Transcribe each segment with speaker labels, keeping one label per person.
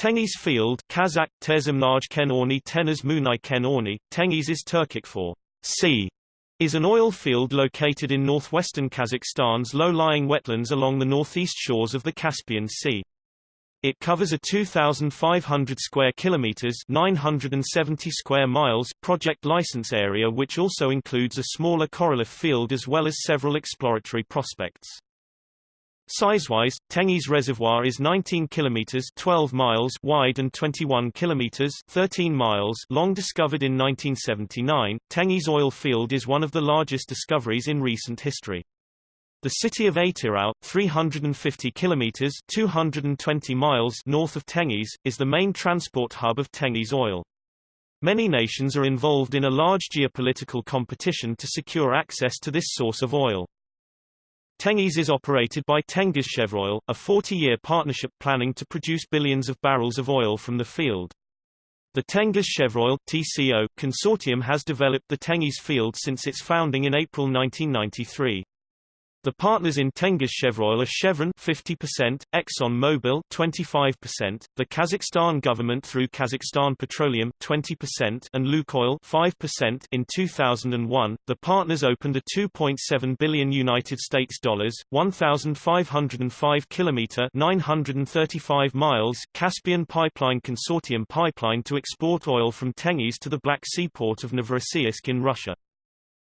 Speaker 1: Tengiz Field Kazakh, Tezimnaj Kenorni Tenaz Munay Kenorni, Tengiz is Turkic for sea, is an oil field located in northwestern Kazakhstan's low-lying wetlands along the northeast shores of the Caspian Sea. It covers a 2,500 square kilometers (970 square miles) project license area which also includes a smaller Korolev field as well as several exploratory prospects. Size-wise, Tengiz Reservoir is 19 kilometers 12 miles wide and 21 kilometers 13 miles long discovered in 1979. Tengiz oil field is one of the largest discoveries in recent history. The city of Atyrau, 350 kilometers 220 miles north of Tengiz, is the main transport hub of Tengiz oil. Many nations are involved in a large geopolitical competition to secure access to this source of oil. Tengiz is operated by Tengizchevroil, a 40-year partnership planning to produce billions of barrels of oil from the field. The Tengizchevroil TCO consortium has developed the Tengiz field since its founding in April 1993. The partners in Tengiz Tengizchevroil are Chevron 50%, ExxonMobil 25%, the Kazakhstan government through Kazakhstan Petroleum 20% and Lukoil 5%. In 2001, the partners opened a 2.7 billion United States dollars, 1505 kilometer 935 miles Caspian Pipeline Consortium pipeline to export oil from Tengiz to the Black Sea port of Novorossiysk in Russia.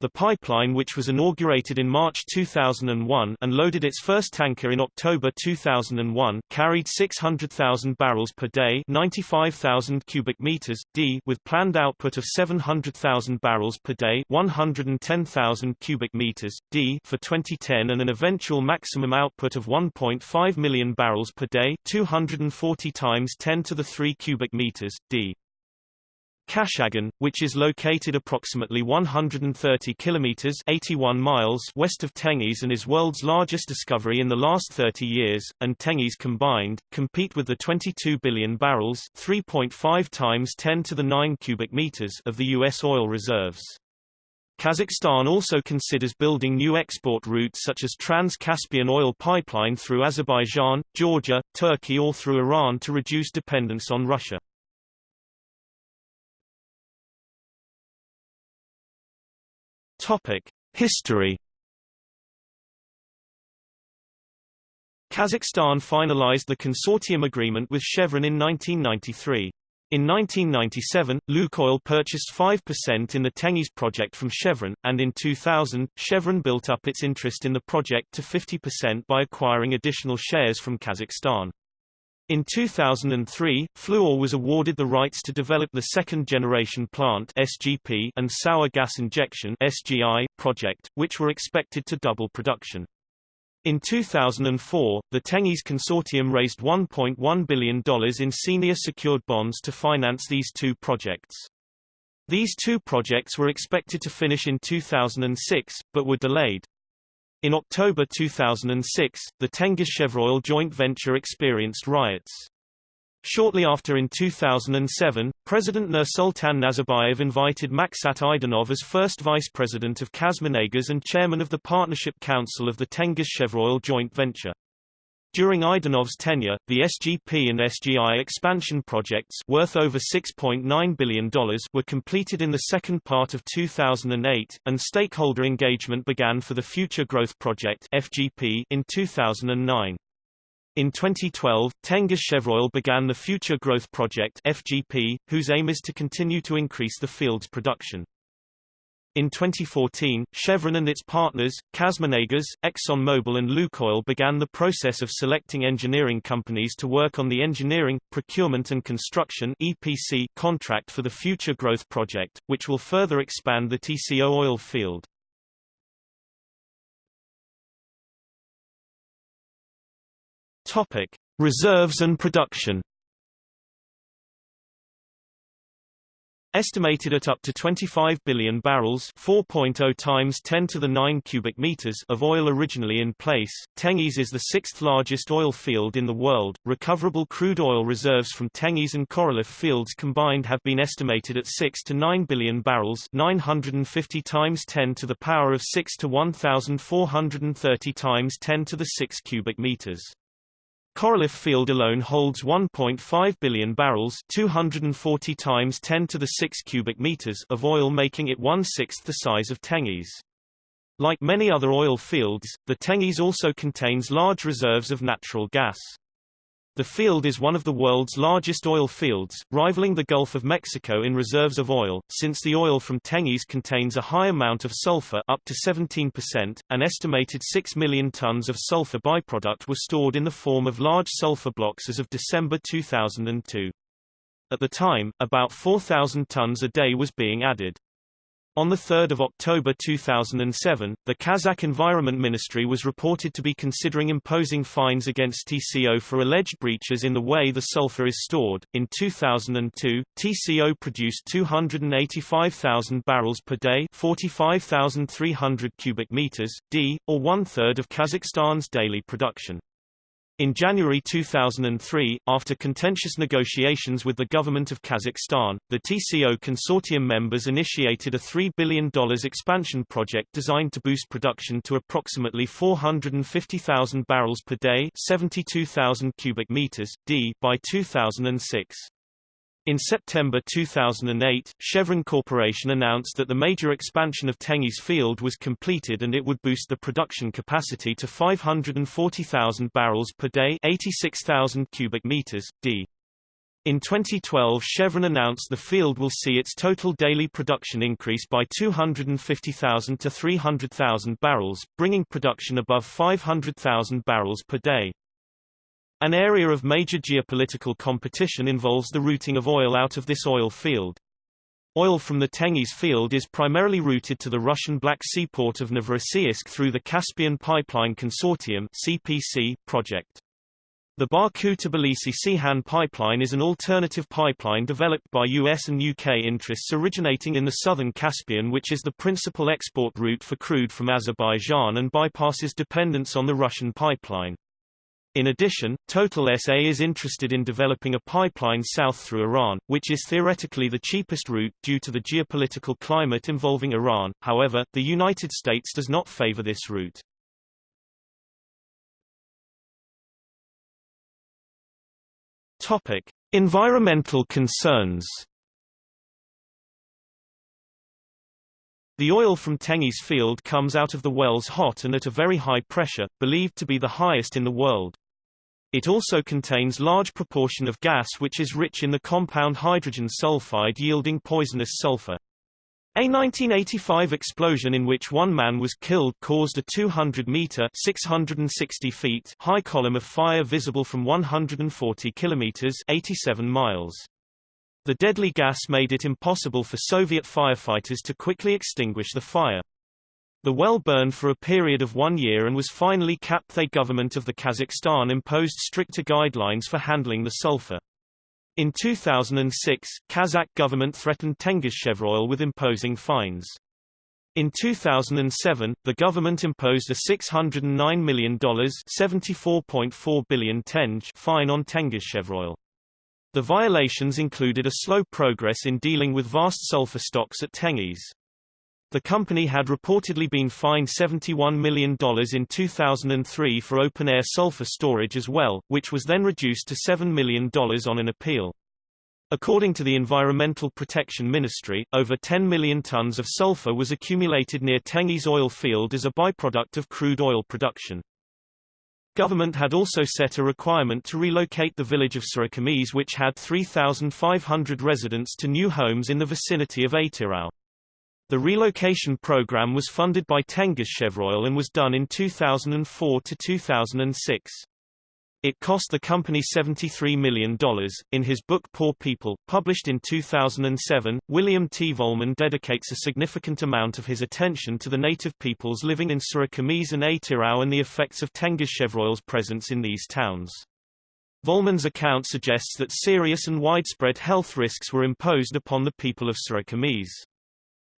Speaker 1: The pipeline which was inaugurated in March 2001 and loaded its first tanker in October 2001 carried 600,000 barrels per day 95,000 cubic meters, d with planned output of 700,000 barrels per day 110,000 cubic meters, d for 2010 and an eventual maximum output of 1.5 million barrels per day 240 times 10 to the 3 cubic meters, d. Kashagan, which is located approximately 130 kilometers 81 miles west of Tengiz and is world's largest discovery in the last 30 years, and Tengiz combined, compete with the 22 billion barrels 3.5 times 10 to the 9 cubic meters of the U.S. oil reserves. Kazakhstan also considers building new export routes such as Trans-Caspian oil pipeline through Azerbaijan, Georgia, Turkey or through Iran to reduce dependence on Russia. Topic: History. Kazakhstan finalized the consortium agreement with Chevron in 1993. In 1997, Lukoil purchased 5% in the Tengiz project from Chevron, and in 2000, Chevron built up its interest in the project to 50% by acquiring additional shares from Kazakhstan. In 2003, Fluor was awarded the rights to develop the second-generation plant SGP and sour gas injection SGI project, which were expected to double production. In 2004, the Tengiz consortium raised $1.1 billion in senior secured bonds to finance these two projects. These two projects were expected to finish in 2006, but were delayed. In October 2006, the Tengizchevroil joint venture experienced riots. Shortly after in 2007, President Nursultan Nazarbayev invited Maksat Idenov as first vice president of KazMunayGas and chairman of the Partnership Council of the Tengizchevroil joint venture. During Idenov's tenure, the SGP and SGI expansion projects worth over $6.9 billion were completed in the second part of 2008, and stakeholder engagement began for the Future Growth Project FGP in 2009. In 2012, Tengizchevroil began the Future Growth Project FGP, whose aim is to continue to increase the field's production. In 2014, Chevron and its partners, KazMunayGas, ExxonMobil and Lukoil began the process of selecting engineering companies to work on the engineering, procurement and construction EPC contract for the Future Growth Project, which will further expand the TCO oil field. Topic: Reserves and production Estimated at up to 25 billion barrels 4.0 times 10 to the 9 cubic meters of oil originally in place, Tengiz is the sixth largest oil field in the world. Recoverable crude oil reserves from Tengiz and Korolev fields combined have been estimated at 6 to 9 billion barrels 950 times 10 to the power of 6 to 1430 times 10 to the 6 cubic meters. Korolev Field alone holds 1.5 billion barrels 240 times 10 to the 6 cubic meters of oil making it one-sixth the size of Tengiz. Like many other oil fields, the Tengiz also contains large reserves of natural gas. The field is one of the world's largest oil fields, rivaling the Gulf of Mexico in reserves of oil, since the oil from Tengiz contains a high amount of sulfur up to 17%. An estimated 6 million tons of sulfur byproduct were stored in the form of large sulfur blocks as of December 2002. At the time, about 4,000 tons a day was being added. On 3 October 2007, the Kazakh Environment Ministry was reported to be considering imposing fines against TCO for alleged breaches in the way the sulfur is stored. In 2002, TCO produced 285,000 barrels per day, 45,300 cubic meters, d, or one-third of Kazakhstan's daily production. In January 2003, after contentious negotiations with the government of Kazakhstan, the TCO consortium members initiated a $3 billion expansion project designed to boost production to approximately 450,000 barrels per day 72,000 cubic meters, d, by 2006. In September 2008, Chevron Corporation announced that the major expansion of Tengiz field was completed and it would boost the production capacity to 540,000 barrels per day 86,000 cubic meters, d. In 2012 Chevron announced the field will see its total daily production increase by 250,000 to 300,000 barrels, bringing production above 500,000 barrels per day. An area of major geopolitical competition involves the routing of oil out of this oil field. Oil from the Tengiz field is primarily routed to the Russian Black Sea port of Novorossiysk through the Caspian Pipeline Consortium CPC project. The Baku-Tbilisi-Ceyhan pipeline is an alternative pipeline developed by US and UK interests originating in the southern Caspian which is the principal export route for crude from Azerbaijan and bypasses dependence on the Russian pipeline. In addition, Total SA is interested in developing a pipeline south through Iran, which is theoretically the cheapest route due to the geopolitical climate involving Iran, however, the United States does not favor this route. Topic. Environmental concerns The oil from Tengiz field comes out of the wells hot and at a very high pressure, believed to be the highest in the world. It also contains large proportion of gas which is rich in the compound hydrogen sulfide yielding poisonous sulfur. A 1985 explosion in which one man was killed caused a 200-meter (660 feet) high column of fire visible from 140 kilometers (87 miles). The deadly gas made it impossible for Soviet firefighters to quickly extinguish the fire. The well burned for a period of one year and was finally capped. The government of the Kazakhstan imposed stricter guidelines for handling the sulfur. In 2006, Kazakh government threatened Tengizchevroil with imposing fines. In 2007, the government imposed a $609 million $74.4 billion tenge fine on Tengizchevroil. The violations included a slow progress in dealing with vast sulfur stocks at Tengiz. The company had reportedly been fined $71 million in 2003 for open-air sulfur storage as well, which was then reduced to $7 million on an appeal. According to the Environmental Protection Ministry, over 10 million tons of sulfur was accumulated near Tengiz oil field as a byproduct of crude oil production. Government had also set a requirement to relocate the village of Sarykamys which had 3,500 residents to new homes in the vicinity of Atyrau. The relocation program was funded by Tengizchevroil and was done in 2004 to 2006. It cost the company $73 million. In his book Poor People, published in 2007, William T. Vollmann dedicates a significant amount of his attention to the native peoples living in Sarykamys and Atyrau and the effects of Tengizchevroil's presence in these towns. Vollmann's account suggests that serious and widespread health risks were imposed upon the people of Sarykamys.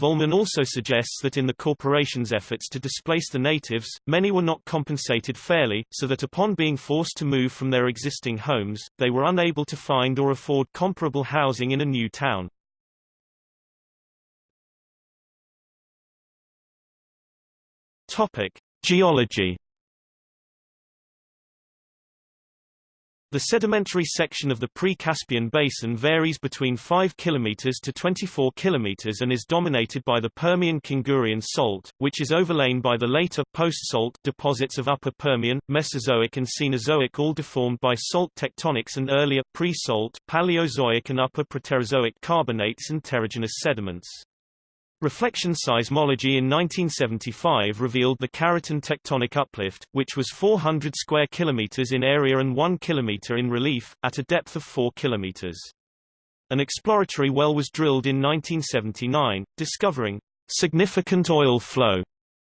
Speaker 1: Vollmann also suggests that in the corporation's efforts to displace the natives, many were not compensated fairly, so that upon being forced to move from their existing homes, they were unable to find or afford comparable housing in a new town. Topic: Geology The sedimentary section of the pre-Caspian basin varies between 5 km to 24 km and is dominated by the Permian-Kungurian salt, which is overlain by the later, post-salt deposits of Upper Permian, Mesozoic and Cenozoic all deformed by salt tectonics and earlier, pre-salt Paleozoic and Upper Proterozoic carbonates and terrigenous sediments. Reflection seismology in 1975 revealed the Karatin tectonic uplift, which was 400 square kilometers in area and 1 kilometer in relief, at a depth of 4 kilometers. An exploratory well was drilled in 1979, discovering significant oil flow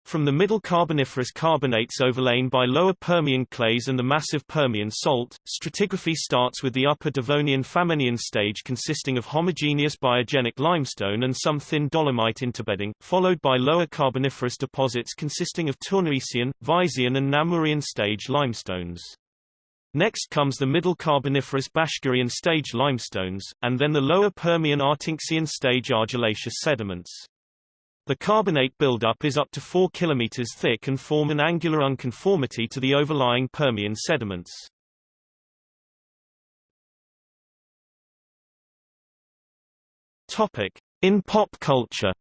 Speaker 1: from the Middle Carboniferous carbonates overlain by Lower Permian clays and the massive Permian salt, stratigraphy starts with the Upper Devonian Famennian stage consisting of homogeneous biogenic limestone and some thin dolomite interbedding, followed by Lower Carboniferous deposits consisting of Tournaisian, Visean and Namurian stage limestones. Next comes the Middle Carboniferous Bashkirian stage limestones, and then the Lower Permian Artinskian stage argillaceous sediments. The carbonate buildup is up to 4 km thick and form an angular unconformity to the overlying Permian sediments. Topic: In pop culture.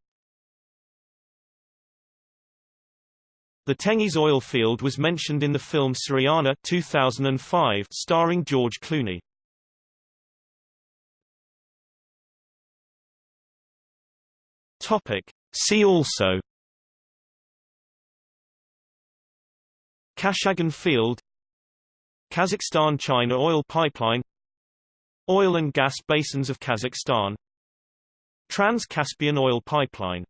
Speaker 1: The Tengiz oil field was mentioned in the film Syriana 2005 starring George Clooney. Topic: See also. Kashagan Field. Kazakhstan-China oil pipeline. Oil and gas basins of Kazakhstan. Trans-Caspian oil pipeline